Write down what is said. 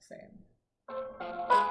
same.